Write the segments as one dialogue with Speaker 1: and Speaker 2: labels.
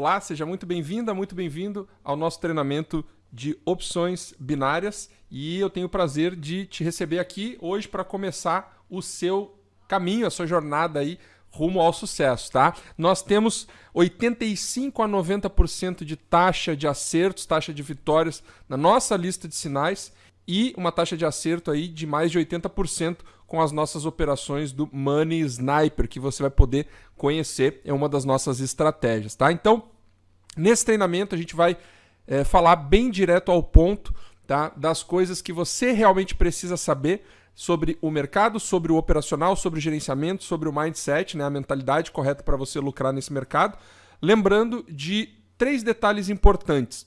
Speaker 1: Olá, seja muito bem-vinda, muito bem-vindo ao nosso treinamento de opções binárias e eu tenho o prazer de te receber aqui hoje para começar o seu caminho, a sua jornada aí rumo ao sucesso, tá? Nós temos 85 a 90% de taxa de acertos, taxa de vitórias na nossa lista de sinais e uma taxa de acerto aí de mais de 80% com as nossas operações do Money Sniper, que você vai poder conhecer, é uma das nossas estratégias, tá? Então, nesse treinamento a gente vai é, falar bem direto ao ponto, tá? Das coisas que você realmente precisa saber sobre o mercado, sobre o operacional, sobre o gerenciamento, sobre o mindset, né? A mentalidade correta para você lucrar nesse mercado. Lembrando de três detalhes importantes.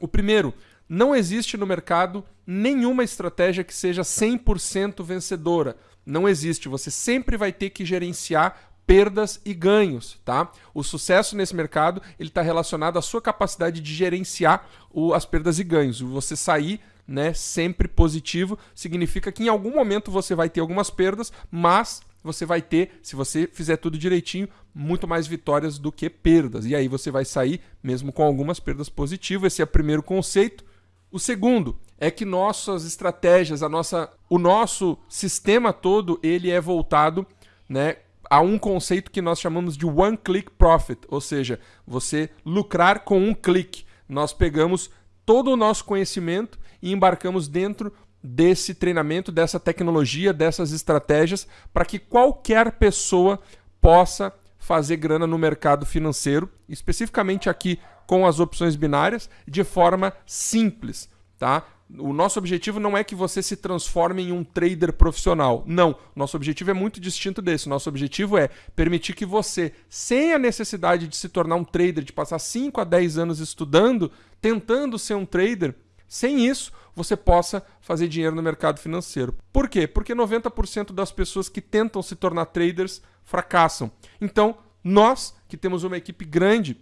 Speaker 1: O primeiro, não existe no mercado nenhuma estratégia que seja 100% vencedora. Não existe. Você sempre vai ter que gerenciar perdas e ganhos, tá? O sucesso nesse mercado ele está relacionado à sua capacidade de gerenciar o, as perdas e ganhos. Você sair né, sempre positivo significa que em algum momento você vai ter algumas perdas, mas você vai ter, se você fizer tudo direitinho, muito mais vitórias do que perdas. E aí você vai sair mesmo com algumas perdas positivas. Esse é o primeiro conceito. O segundo é que nossas estratégias, a nossa, o nosso sistema todo, ele é voltado, né, a um conceito que nós chamamos de one click profit, ou seja, você lucrar com um clique. Nós pegamos todo o nosso conhecimento e embarcamos dentro desse treinamento, dessa tecnologia, dessas estratégias, para que qualquer pessoa possa fazer grana no mercado financeiro, especificamente aqui com as opções binárias de forma simples, tá? O nosso objetivo não é que você se transforme em um trader profissional. Não. Nosso objetivo é muito distinto desse. Nosso objetivo é permitir que você, sem a necessidade de se tornar um trader, de passar 5 a 10 anos estudando, tentando ser um trader, sem isso, você possa fazer dinheiro no mercado financeiro. Por quê? Porque 90% das pessoas que tentam se tornar traders fracassam. Então, nós que temos uma equipe grande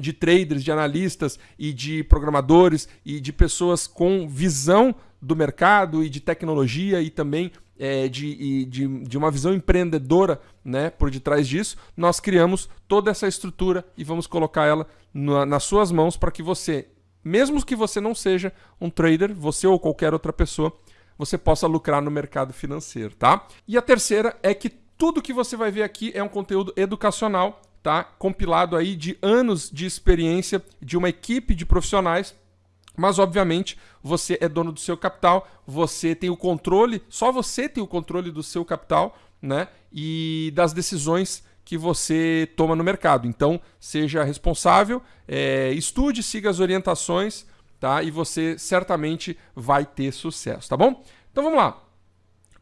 Speaker 1: de traders, de analistas e de programadores e de pessoas com visão do mercado e de tecnologia e também é, de, de, de uma visão empreendedora né, por detrás disso, nós criamos toda essa estrutura e vamos colocar ela na, nas suas mãos para que você, mesmo que você não seja um trader, você ou qualquer outra pessoa, você possa lucrar no mercado financeiro, tá? E a terceira é que tudo que você vai ver aqui é um conteúdo educacional tá? compilado aí de anos de experiência de uma equipe de profissionais mas, obviamente, você é dono do seu capital, você tem o controle, só você tem o controle do seu capital né? e das decisões que você toma no mercado. Então, seja responsável, é, estude, siga as orientações tá? e você certamente vai ter sucesso, tá bom? Então, vamos lá.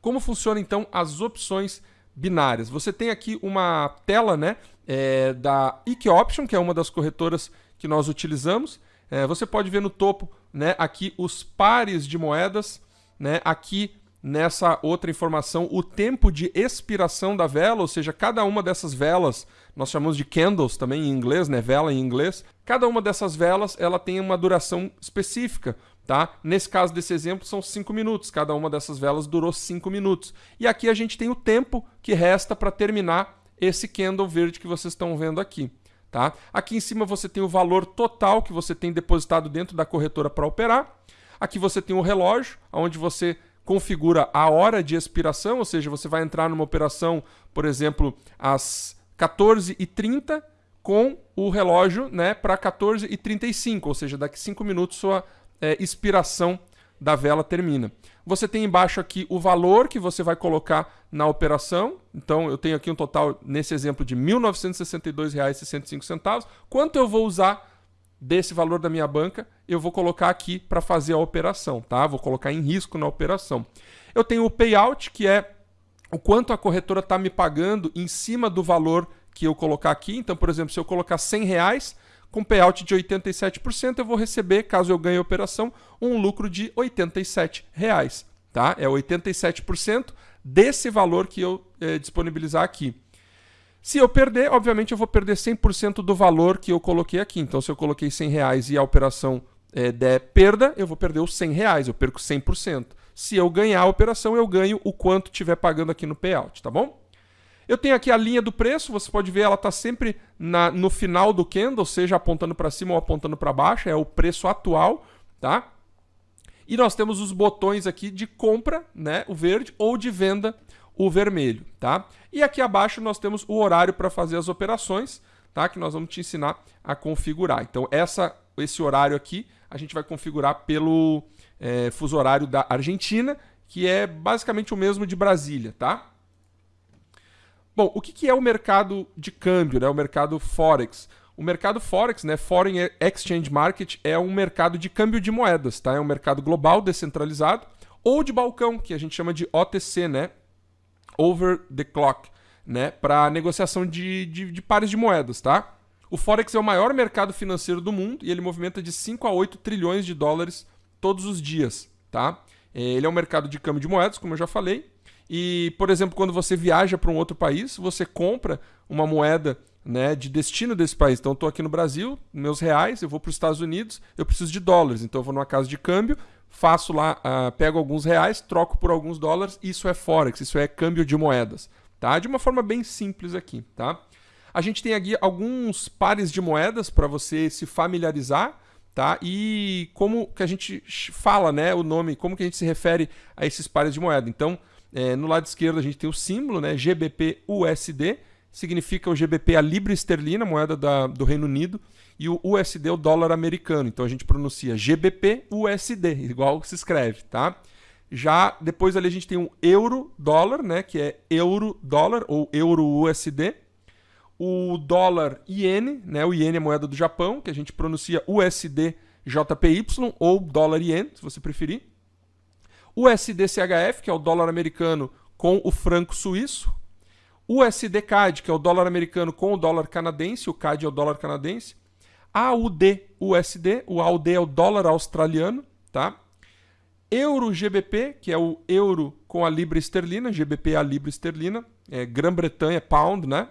Speaker 1: Como funcionam, então, as opções binárias? Você tem aqui uma tela né, é, da IK Option, que é uma das corretoras que nós utilizamos. É, você pode ver no topo né, aqui os pares de moedas, né, aqui nessa outra informação o tempo de expiração da vela, ou seja, cada uma dessas velas, nós chamamos de candles também em inglês, né, vela em inglês, cada uma dessas velas ela tem uma duração específica. Tá? Nesse caso desse exemplo são 5 minutos, cada uma dessas velas durou 5 minutos. E aqui a gente tem o tempo que resta para terminar esse candle verde que vocês estão vendo aqui. Tá? Aqui em cima você tem o valor total que você tem depositado dentro da corretora para operar. Aqui você tem o relógio, onde você configura a hora de expiração, ou seja, você vai entrar numa operação, por exemplo, às 14h30 com o relógio né, para 14h35, ou seja, daqui 5 minutos sua é, expiração da vela termina. Você tem embaixo aqui o valor que você vai colocar na operação. Então, eu tenho aqui um total, nesse exemplo, de R$ 1.962,65. Quanto eu vou usar desse valor da minha banca, eu vou colocar aqui para fazer a operação, tá? Vou colocar em risco na operação. Eu tenho o payout, que é o quanto a corretora está me pagando em cima do valor que eu colocar aqui. Então, por exemplo, se eu colocar 100 reais, com payout de 87%, eu vou receber, caso eu ganhe a operação, um lucro de 87 reais, tá? É 87% desse valor que eu é, disponibilizar aqui. Se eu perder, obviamente eu vou perder 100% do valor que eu coloquei aqui. Então, se eu coloquei 100 reais e a operação é, der perda, eu vou perder os 100 reais, eu perco 100%. Se eu ganhar a operação, eu ganho o quanto tiver pagando aqui no payout, tá bom? Eu tenho aqui a linha do preço, você pode ver, ela está sempre na, no final do candle, seja apontando para cima ou apontando para baixo, é o preço atual, tá? E nós temos os botões aqui de compra, né, o verde, ou de venda, o vermelho, tá? E aqui abaixo nós temos o horário para fazer as operações, tá? Que nós vamos te ensinar a configurar. Então essa, esse horário aqui a gente vai configurar pelo é, fuso horário da Argentina, que é basicamente o mesmo de Brasília, tá? Bom, o que é o mercado de câmbio, né? o mercado Forex? O mercado Forex, né, Foreign Exchange Market, é um mercado de câmbio de moedas, tá? É um mercado global, descentralizado, ou de balcão, que a gente chama de OTC, né? Over the Clock, né? Para negociação de, de, de pares de moedas, tá? O Forex é o maior mercado financeiro do mundo e ele movimenta de 5 a 8 trilhões de dólares todos os dias, tá? É, ele é um mercado de câmbio de moedas, como eu já falei, e, por exemplo, quando você viaja para um outro país, você compra uma moeda né, de destino desse país. Então, estou aqui no Brasil, meus reais, eu vou para os Estados Unidos, eu preciso de dólares. Então, eu vou numa casa de câmbio, faço lá, uh, pego alguns reais, troco por alguns dólares. Isso é Forex, isso é câmbio de moedas. Tá? De uma forma bem simples aqui. Tá? A gente tem aqui alguns pares de moedas para você se familiarizar. Tá? E como que a gente fala né, o nome, como que a gente se refere a esses pares de moeda. Então, é, no lado esquerdo a gente tem o símbolo, né, GBP-USD, significa o GBP a libra esterlina, moeda da, do Reino Unido, e o USD o dólar americano. Então a gente pronuncia GBP-USD, igual se escreve, tá? Já depois ali a gente tem o euro-dólar, né, que é euro-dólar ou euro-USD. O dólar iene, né, o iene é moeda do Japão, que a gente pronuncia USD JPY ou dólar iene, se você preferir o SDCHF, que é o dólar americano com o franco suíço, o USD-CAD, que é o dólar americano com o dólar canadense, o CAD é o dólar canadense, AUD-USD, o AUD é o dólar australiano, tá? Euro-GBP, que é o euro com a libra esterlina, GBP é a libra esterlina, é Grã-Bretanha, pound, né?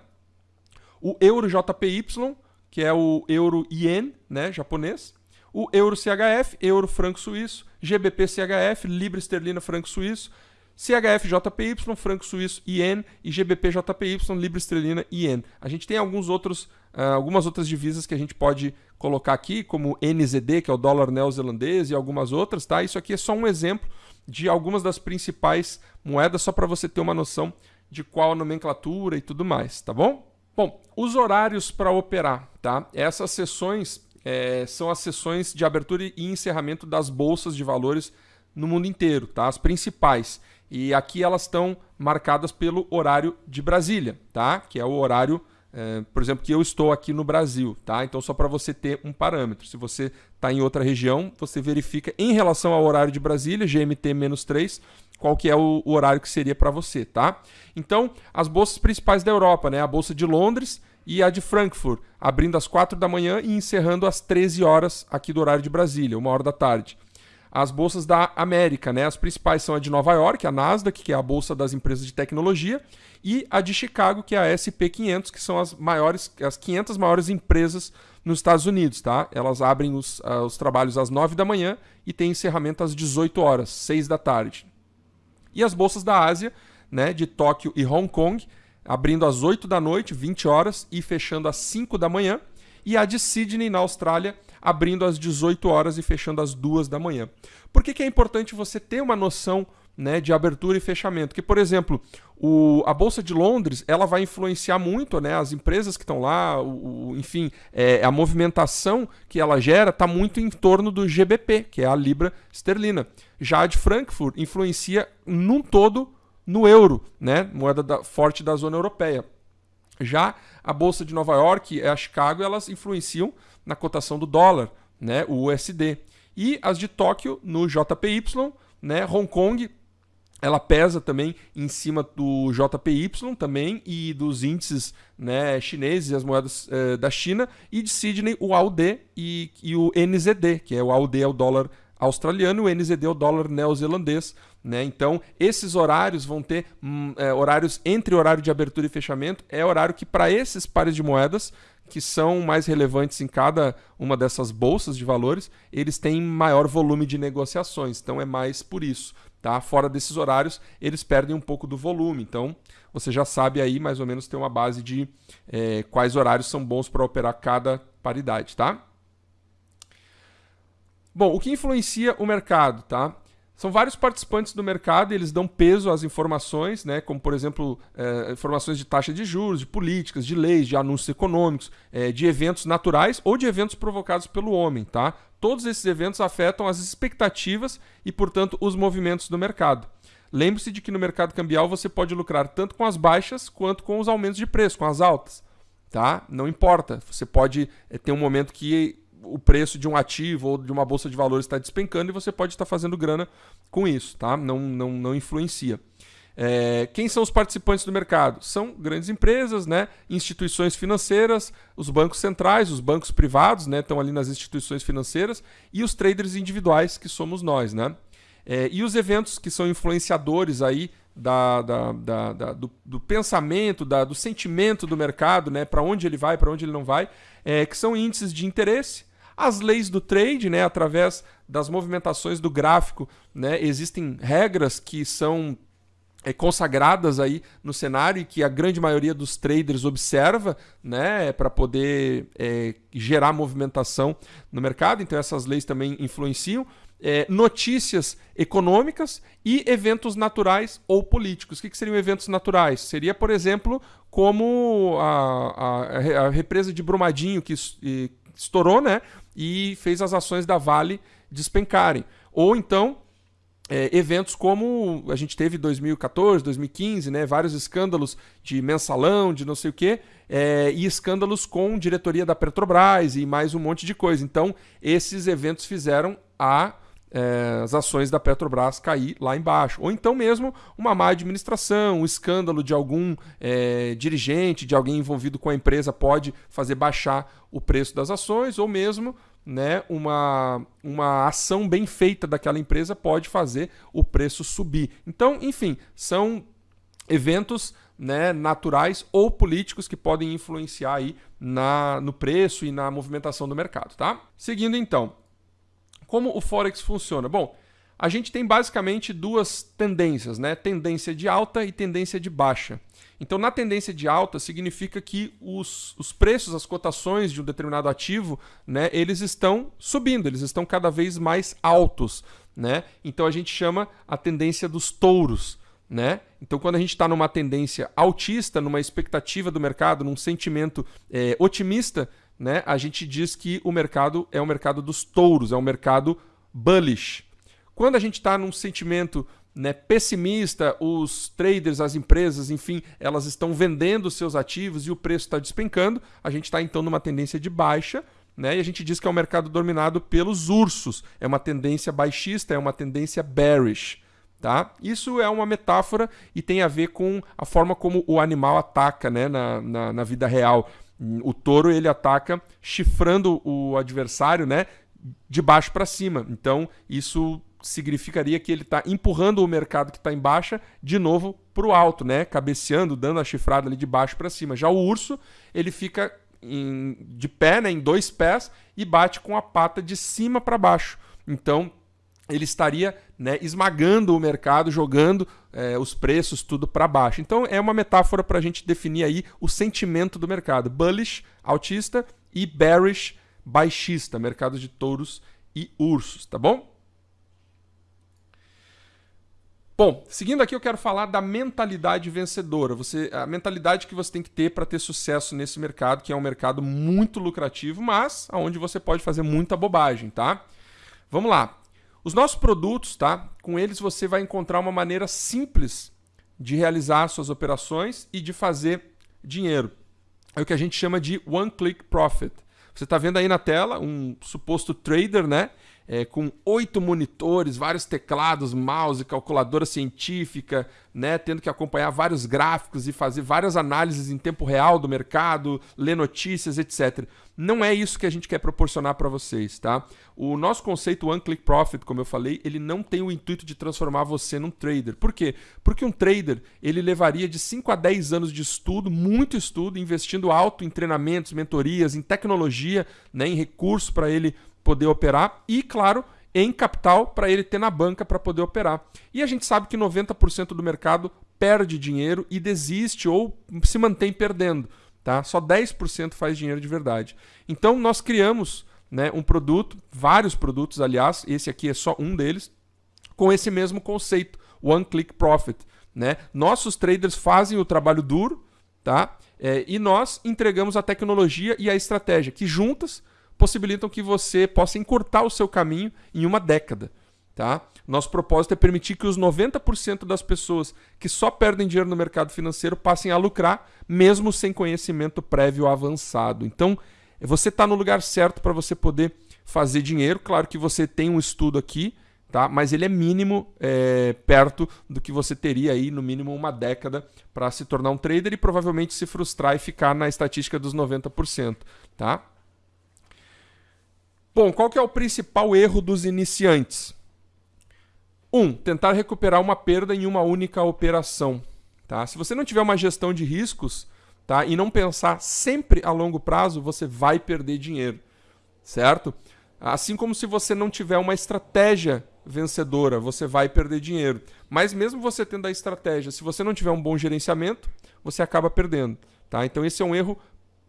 Speaker 1: O euro-JPY, que é o euro-ien, né, japonês o euro CHF, euro franco suíço, GBP CHF, libra esterlina franco suíço, CHF JPY, franco suíço IN e GBP JPY, libra esterlina IN. A gente tem alguns outros, uh, algumas outras divisas que a gente pode colocar aqui, como NZD, que é o dólar neozelandês, e algumas outras, tá? Isso aqui é só um exemplo de algumas das principais moedas, só para você ter uma noção de qual a nomenclatura e tudo mais, tá bom? Bom, os horários para operar, tá? Essas sessões é, são as sessões de abertura e encerramento das bolsas de valores no mundo inteiro, tá? As principais. E aqui elas estão marcadas pelo horário de Brasília, tá? Que é o horário, é, por exemplo, que eu estou aqui no Brasil, tá? Então só para você ter um parâmetro. Se você está em outra região, você verifica em relação ao horário de Brasília, GMT-3, qual que é o, horário que seria para você, tá? Então, as bolsas principais da Europa, né? A bolsa de Londres e a de Frankfurt, abrindo às 4 da manhã e encerrando às 13 horas aqui do horário de Brasília, uma hora da tarde. As bolsas da América, né? As principais são a de Nova York, a Nasdaq, que é a bolsa das empresas de tecnologia, e a de Chicago, que é a SP500, que são as maiores, as 500 maiores empresas nos Estados Unidos, tá? Elas abrem os, uh, os trabalhos às 9 da manhã e tem encerramento às 18 horas, 6 da tarde. E as bolsas da Ásia, né, de Tóquio e Hong Kong, abrindo às 8 da noite, 20 horas, e fechando às 5 da manhã. E a de Sydney, na Austrália, abrindo às 18 horas e fechando às 2 da manhã. Por que, que é importante você ter uma noção né, de abertura e fechamento? Que, por exemplo, o, a Bolsa de Londres ela vai influenciar muito né, as empresas que estão lá, o, o, enfim, é, a movimentação que ela gera está muito em torno do GBP, que é a Libra Esterlina. Já a de Frankfurt influencia num todo no euro, né? moeda da, forte da zona europeia. Já a bolsa de Nova York e a Chicago elas influenciam na cotação do dólar, né? o USD. E as de Tóquio no JPY, né? Hong Kong ela pesa também em cima do JPY também e dos índices né, chineses, as moedas eh, da China, e de Sydney o AUD e, e, o NZD, que é o AUD é o dólar australiano, o NZD é o dólar neozelandês. Né? Então, esses horários vão ter hum, é, horários entre horário de abertura e fechamento. É horário que, para esses pares de moedas, que são mais relevantes em cada uma dessas bolsas de valores, eles têm maior volume de negociações. Então, é mais por isso. Tá? Fora desses horários, eles perdem um pouco do volume. Então, você já sabe aí mais ou menos ter uma base de é, quais horários são bons para operar cada paridade, tá? Bom, o que influencia o mercado, tá? São vários participantes do mercado e eles dão peso às informações, né? como, por exemplo, é, informações de taxa de juros, de políticas, de leis, de anúncios econômicos, é, de eventos naturais ou de eventos provocados pelo homem. Tá? Todos esses eventos afetam as expectativas e, portanto, os movimentos do mercado. Lembre-se de que no mercado cambial você pode lucrar tanto com as baixas quanto com os aumentos de preço, com as altas. Tá? Não importa. Você pode é, ter um momento que o preço de um ativo ou de uma bolsa de valores está despencando e você pode estar fazendo grana com isso, tá? Não, não, não influencia. É, quem são os participantes do mercado? São grandes empresas, né? instituições financeiras, os bancos centrais, os bancos privados, né? estão ali nas instituições financeiras, e os traders individuais, que somos nós. Né? É, e os eventos que são influenciadores aí da, da, da, da do, do, pensamento, da, do sentimento do mercado, né? para onde ele vai, para onde ele não vai, é, que são índices de interesse, as leis do trade, né, através das movimentações do gráfico, né, existem regras que são é, consagradas aí no cenário e que a grande maioria dos traders observa, né, para poder é, gerar movimentação no mercado. Então essas leis também influenciam. É, notícias econômicas e eventos naturais ou políticos. O que, que seriam eventos naturais? Seria, por exemplo, como a, a, a represa de Brumadinho, que estourou, né? E fez as ações da Vale despencarem. Ou então é, eventos como a gente teve em 2014, 2015, né, vários escândalos de mensalão, de não sei o quê, é, e escândalos com diretoria da Petrobras e mais um monte de coisa. Então, esses eventos fizeram a é, as ações da Petrobras cair lá embaixo. Ou então mesmo uma má administração, um escândalo de algum é, dirigente, de alguém envolvido com a empresa pode fazer baixar o preço das ações, ou mesmo né, uma, uma ação bem feita daquela empresa pode fazer o preço subir. Então, enfim, são eventos né, naturais ou políticos que podem influenciar aí na, no preço e na movimentação do mercado. Tá? Seguindo então, como o Forex funciona? Bom, a gente tem basicamente duas tendências, né? Tendência de alta e tendência de baixa. Então, na tendência de alta, significa que os, os preços, as cotações de um determinado ativo, né, eles estão subindo, eles estão cada vez mais altos. Né? Então, a gente chama a tendência dos touros. Né? Então, quando a gente está numa tendência altista, numa expectativa do mercado, num sentimento é, otimista, né, a gente diz que o mercado é o mercado dos touros, é um mercado bullish. Quando a gente está num sentimento né, pessimista, os traders, as empresas, enfim, elas estão vendendo seus ativos e o preço está despencando, a gente está então numa tendência de baixa. Né, e a gente diz que é um mercado dominado pelos ursos. É uma tendência baixista, é uma tendência bearish. Tá? Isso é uma metáfora e tem a ver com a forma como o animal ataca né, na, na, na vida real. O touro ele ataca chifrando o adversário, né, de baixo para cima. Então isso significaria que ele está empurrando o mercado que está em baixa de novo para o alto, né, cabeceando, dando a chifrada ali de baixo para cima. Já o urso ele fica em, de pé, né, em dois pés e bate com a pata de cima para baixo. Então ele estaria né, esmagando o mercado, jogando é, os preços tudo para baixo. Então é uma metáfora para a gente definir aí o sentimento do mercado: bullish, altista, e bearish, baixista, mercado de touros e ursos, tá bom? Bom, seguindo aqui eu quero falar da mentalidade vencedora. Você, a mentalidade que você tem que ter para ter sucesso nesse mercado, que é um mercado muito lucrativo, mas aonde você pode fazer muita bobagem, tá? Vamos lá. Os nossos produtos, tá? Com eles você vai encontrar uma maneira simples de realizar suas operações e de fazer dinheiro. É o que a gente chama de one click profit. Você está vendo aí na tela um suposto trader, né? É, com oito monitores, vários teclados, mouse, calculadora científica, né, tendo que acompanhar vários gráficos e fazer várias análises em tempo real do mercado, ler notícias, etc. Não é isso que a gente quer proporcionar para vocês, tá? O nosso conceito One Click Profit, como eu falei, ele não tem o intuito de transformar você num trader. Por quê? Porque um trader, ele levaria de 5 a 10 anos de estudo, muito estudo, investindo alto em treinamentos, mentorias, em tecnologia, né, em recursos para ele poder operar e, claro, em capital para ele ter na banca para poder operar. E a gente sabe que 90% do mercado perde dinheiro e desiste ou se mantém perdendo. Tá? Só 10% faz dinheiro de verdade. Então nós criamos né, um produto, vários produtos, aliás, esse aqui é só um deles, com esse mesmo conceito, One Click Profit. Né? Nossos traders fazem o trabalho duro tá? É, e nós entregamos a tecnologia e a estratégia, que juntas possibilitam que você possa encurtar o seu caminho em uma década. Tá? Nosso propósito é permitir que os 90% das pessoas que só perdem dinheiro no mercado financeiro passem a lucrar, mesmo sem conhecimento prévio avançado. Então, você está no lugar certo para você poder fazer dinheiro. Claro que você tem um estudo aqui, tá? mas ele é mínimo é, perto do que você teria aí, no mínimo, uma década para se tornar um trader e provavelmente se frustrar e ficar na estatística dos 90%. Tá? Bom, qual que é o principal erro dos iniciantes? Um, tentar recuperar uma perda em uma única operação. Tá? Se você não tiver uma gestão de riscos tá? e não pensar sempre a longo prazo, você vai perder dinheiro. Certo? Assim como se você não tiver uma estratégia vencedora, você vai perder dinheiro. Mas mesmo você tendo a estratégia, se você não tiver um bom gerenciamento, você acaba perdendo. Tá? Então esse é um erro,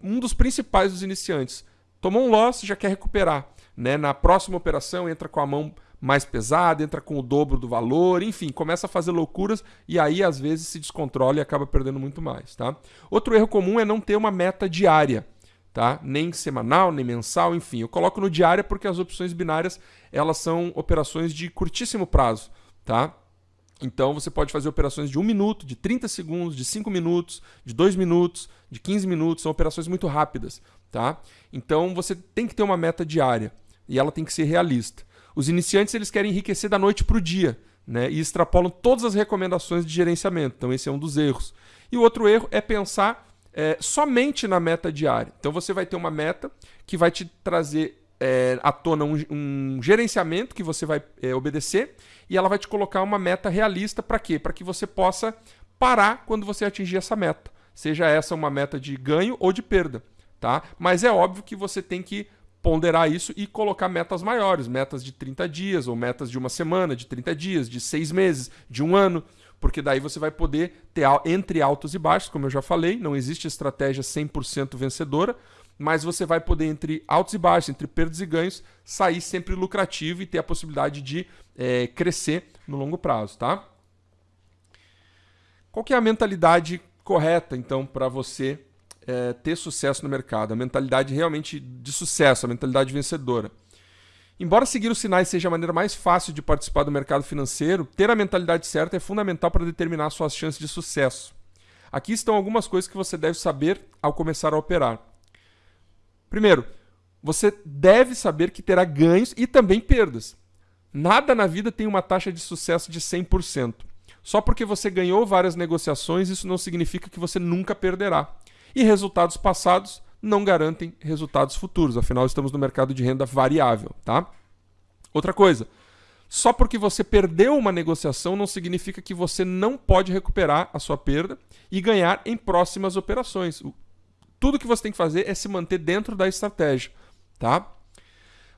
Speaker 1: um dos principais dos iniciantes. Tomou um loss, já quer recuperar. Né? Na próxima operação, entra com a mão mais pesada, entra com o dobro do valor, enfim, começa a fazer loucuras e aí às vezes se descontrola e acaba perdendo muito mais. Tá? Outro erro comum é não ter uma meta diária. Tá? Nem semanal, nem mensal, enfim. Eu coloco no diária porque as opções binárias elas são operações de curtíssimo prazo. Tá? Então você pode fazer operações de 1 minuto, de 30 segundos, de 5 minutos, de 2 minutos, de 15 minutos, são operações muito rápidas. Tá? Então você tem que ter uma meta diária e ela tem que ser realista. Os iniciantes eles querem enriquecer da noite para o dia né? e extrapolam todas as recomendações de gerenciamento. Então, esse é um dos erros. E o outro erro é pensar é, somente na meta diária. Então, você vai ter uma meta que vai te trazer é, à tona um, um, gerenciamento que você vai é, obedecer e ela vai te colocar uma meta realista para quê? Para que você possa parar quando você atingir essa meta. Seja essa uma meta de ganho ou de perda. Tá? Mas é óbvio que você tem que ponderar isso e colocar metas maiores, metas de 30 dias, ou metas de uma semana, de 30 dias, de seis meses, de um ano, porque daí você vai poder ter entre altos e baixos, como eu já falei, não existe estratégia 100% vencedora, mas você vai poder, entre altos e baixos, entre perdas e ganhos, sair sempre lucrativo e ter a possibilidade de é, crescer no longo prazo, tá? Qual que é a mentalidade correta, então, para você é, ter sucesso no mercado, a mentalidade realmente de sucesso, a mentalidade vencedora. Embora seguir os sinais seja a maneira mais fácil de participar do mercado financeiro, ter a mentalidade certa é fundamental para determinar suas chances de sucesso. Aqui estão algumas coisas que você deve saber ao começar a operar. Primeiro, você deve saber que terá ganhos e também perdas. Nada na vida tem uma taxa de sucesso de 100%. Só porque você ganhou várias negociações, isso não significa que você nunca perderá. E resultados passados não garantem resultados futuros, afinal estamos no mercado de renda variável, tá? Outra coisa, só porque você perdeu uma negociação não significa que você não pode recuperar a sua perda e ganhar em próximas operações. Tudo que você tem que fazer é se manter dentro da estratégia, tá?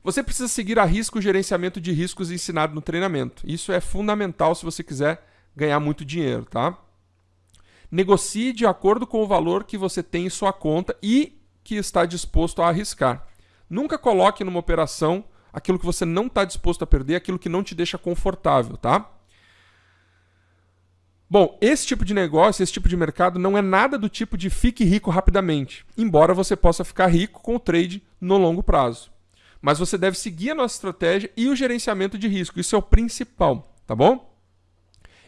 Speaker 1: Você precisa seguir a risco o gerenciamento de riscos ensinado no treinamento. Isso é fundamental se você quiser ganhar muito dinheiro, tá? Negocie de acordo com o valor que você tem em sua conta e que está disposto a arriscar. Nunca coloque numa operação aquilo que você não está disposto a perder, aquilo que não te deixa confortável, tá? Bom, esse tipo de negócio, esse tipo de mercado não é nada do tipo de fique rico rapidamente, embora você possa ficar rico com o trade no longo prazo. Mas você deve seguir a nossa estratégia e o gerenciamento de risco, isso é o principal, tá bom?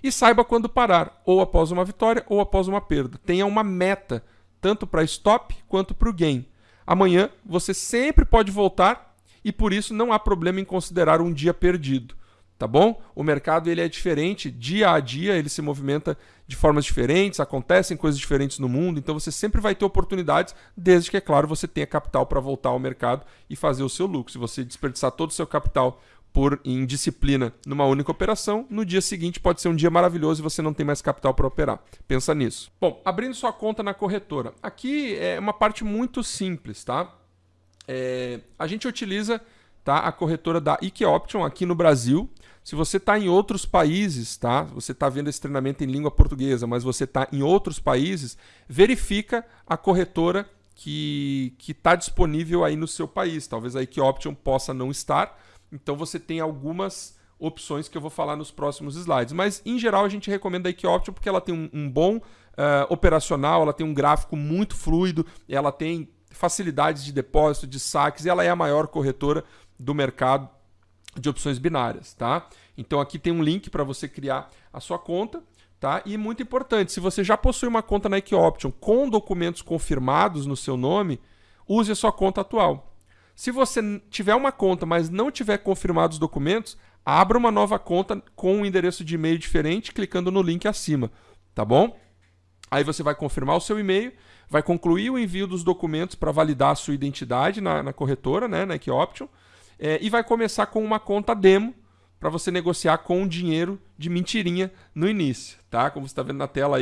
Speaker 1: E saiba quando parar, ou após uma vitória ou após uma perda. Tenha uma meta, tanto para stop quanto para o gain. Amanhã você sempre pode voltar e por isso não há problema em considerar um dia perdido. Tá bom? O mercado ele é diferente, dia a dia ele se movimenta de formas diferentes, acontecem coisas diferentes no mundo, então você sempre vai ter oportunidades, desde que, é claro, você tenha capital para voltar ao mercado e fazer o seu lucro. Se você desperdiçar todo o seu capital por indisciplina numa única operação, no dia seguinte pode ser um dia maravilhoso e você não tem mais capital para operar. Pensa nisso. Bom, abrindo sua conta na corretora. Aqui é uma parte muito simples, tá? É, a gente utiliza tá? A corretora da IK Option aqui no Brasil. Se você está em outros países, tá? Você está vendo esse treinamento em língua portuguesa, mas você está em outros países, verifica a corretora que está disponível aí no seu país. Talvez a IK Option possa não estar. Então você tem algumas opções que eu vou falar nos próximos slides. Mas, em geral, a gente recomenda a IK Option porque ela tem um, um bom uh, operacional, ela tem um gráfico muito fluido, ela tem facilidades de depósito, de saques, e ela é a maior corretora do mercado de opções binárias, tá? Então aqui tem um link para você criar a sua conta, tá? E muito importante, se você já possui uma conta na Option com documentos confirmados no seu nome, use a sua conta atual. Se você tiver uma conta, mas não tiver confirmados os documentos, abra uma nova conta com um endereço de e-mail diferente, clicando no link acima, tá bom? Aí você vai confirmar o seu e-mail, vai concluir o envio dos documentos para validar a sua identidade na, na corretora, né, na Equioption, é, e vai começar com uma conta demo para você negociar com dinheiro de mentirinha no início, tá? Como você está vendo na tela aí.